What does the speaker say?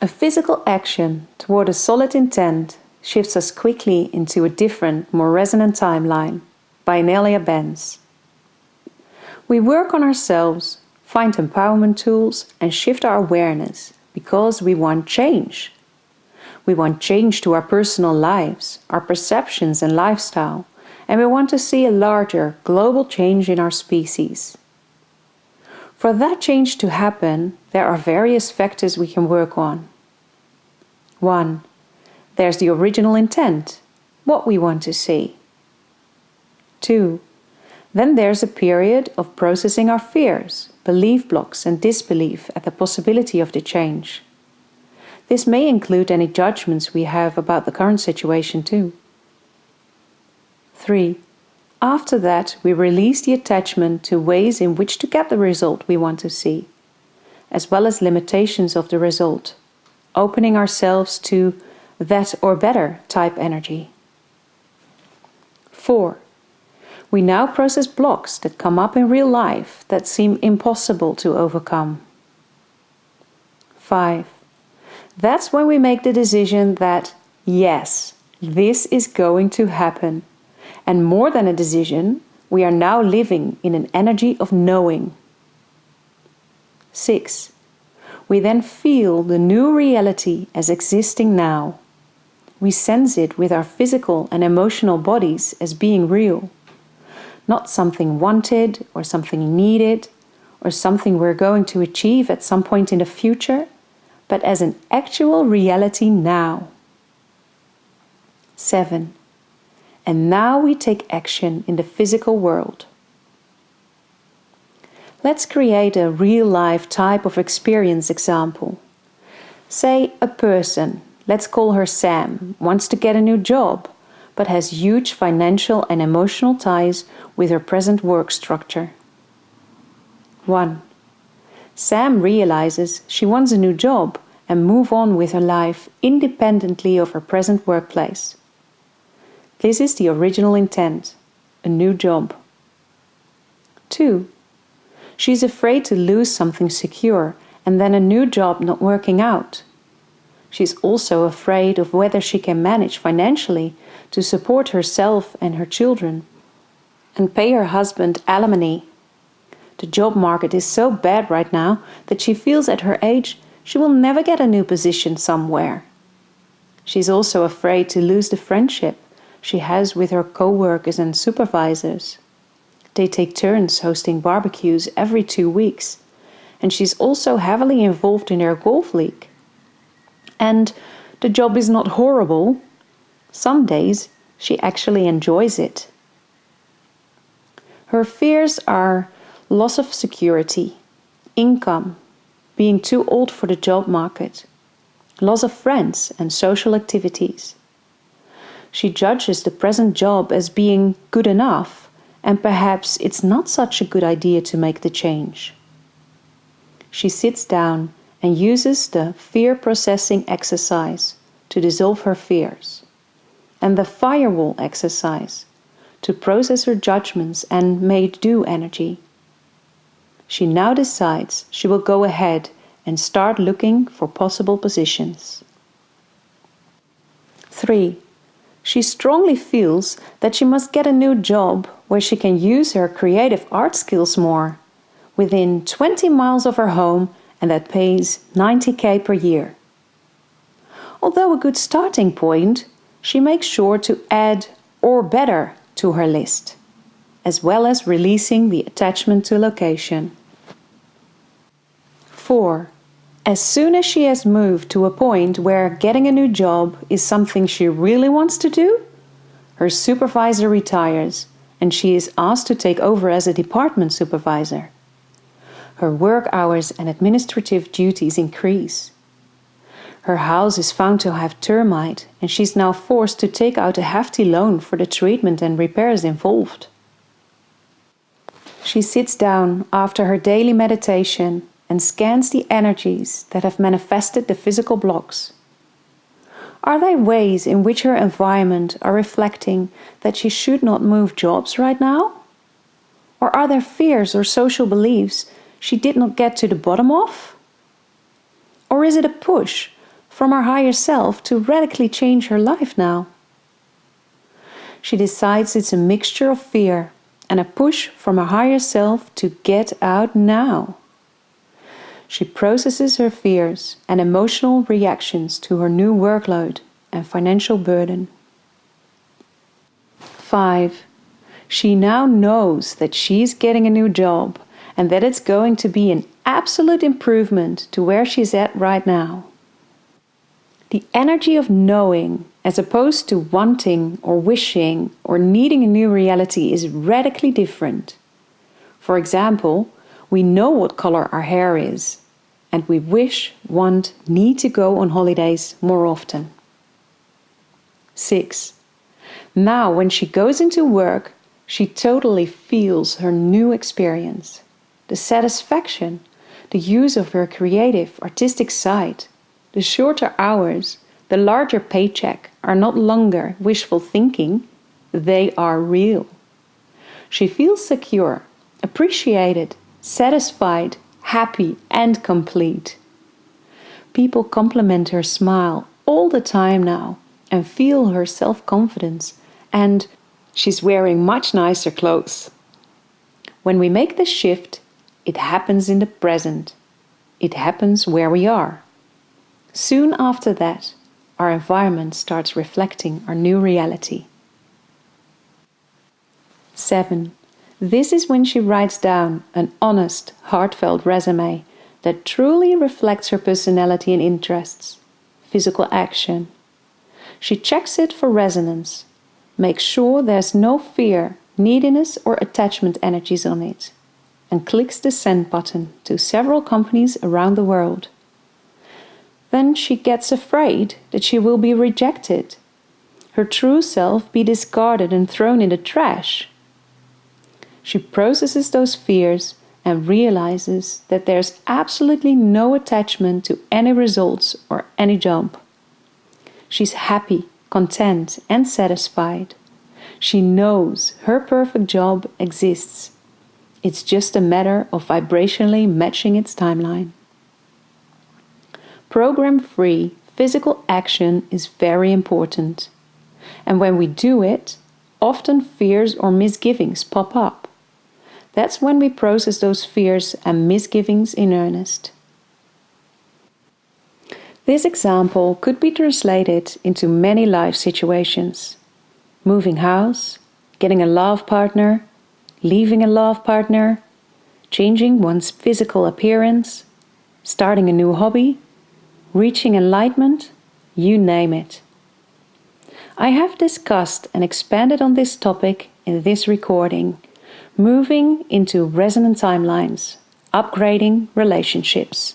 A physical action toward a solid intent shifts us quickly into a different, more resonant timeline by Anelia Benz. We work on ourselves, find empowerment tools, and shift our awareness because we want change. We want change to our personal lives, our perceptions and lifestyle, and we want to see a larger global change in our species. For that change to happen, there are various factors we can work on. 1. There's the original intent, what we want to see. 2. Then there's a period of processing our fears, belief blocks and disbelief at the possibility of the change. This may include any judgments we have about the current situation too. 3. After that, we release the attachment to ways in which to get the result we want to see, as well as limitations of the result, opening ourselves to that or better type energy. 4. We now process blocks that come up in real life that seem impossible to overcome. 5. That's when we make the decision that, yes, this is going to happen. And more than a decision, we are now living in an energy of knowing. 6. We then feel the new reality as existing now. We sense it with our physical and emotional bodies as being real. Not something wanted or something needed or something we're going to achieve at some point in the future but as an actual reality now. 7. And now we take action in the physical world. Let's create a real life type of experience example. Say a person, let's call her Sam, wants to get a new job, but has huge financial and emotional ties with her present work structure. 1. Sam realizes she wants a new job and move on with her life independently of her present workplace. This is the original intent a new job. 2. She is afraid to lose something secure and then a new job not working out. She is also afraid of whether she can manage financially to support herself and her children and pay her husband alimony the job market is so bad right now that she feels at her age she will never get a new position somewhere. She's also afraid to lose the friendship she has with her co-workers and supervisors. They take turns hosting barbecues every two weeks, and she's also heavily involved in their golf league. And the job is not horrible. Some days she actually enjoys it. Her fears are loss of security, income, being too old for the job market, loss of friends and social activities. She judges the present job as being good enough, and perhaps it's not such a good idea to make the change. She sits down and uses the fear processing exercise to dissolve her fears, and the firewall exercise to process her judgments and made do energy she now decides she will go ahead and start looking for possible positions. 3. She strongly feels that she must get a new job where she can use her creative art skills more, within 20 miles of her home and that pays 90k per year. Although a good starting point, she makes sure to add or better to her list, as well as releasing the attachment to location. 4. As soon as she has moved to a point where getting a new job is something she really wants to do, her supervisor retires and she is asked to take over as a department supervisor. Her work hours and administrative duties increase. Her house is found to have termite and she's now forced to take out a hefty loan for the treatment and repairs involved. She sits down after her daily meditation and scans the energies that have manifested the physical blocks. Are there ways in which her environment are reflecting that she should not move jobs right now? Or are there fears or social beliefs she did not get to the bottom of? Or is it a push from her higher self to radically change her life now. She decides it's a mixture of fear and a push from her higher self to get out now. She processes her fears and emotional reactions to her new workload and financial burden. 5. She now knows that she's getting a new job and that it's going to be an absolute improvement to where she's at right now. The energy of knowing, as opposed to wanting or wishing or needing a new reality, is radically different. For example, we know what color our hair is, and we wish, want, need to go on holidays more often. 6. Now, when she goes into work, she totally feels her new experience. The satisfaction, the use of her creative, artistic side, the shorter hours, the larger paycheck are not longer wishful thinking, they are real. She feels secure, appreciated, satisfied, happy, and complete. People compliment her smile all the time now and feel her self confidence, and she's wearing much nicer clothes. When we make the shift, it happens in the present. It happens where we are. Soon after that, our environment starts reflecting our new reality. 7. This is when she writes down an honest, heartfelt resume that truly reflects her personality and interests, physical action. She checks it for resonance, makes sure there's no fear, neediness, or attachment energies on it, and clicks the send button to several companies around the world. Then she gets afraid that she will be rejected, her true self be discarded and thrown in the trash. She processes those fears and realizes that there's absolutely no attachment to any results or any job. She's happy, content, and satisfied. She knows her perfect job exists. It's just a matter of vibrationally matching its timeline. Program free physical action is very important. And when we do it, often fears or misgivings pop up. That's when we process those fears and misgivings in earnest. This example could be translated into many life situations. Moving house, getting a love partner, leaving a love partner, changing one's physical appearance, starting a new hobby, reaching enlightenment, you name it. I have discussed and expanded on this topic in this recording, moving into resonant timelines, upgrading relationships.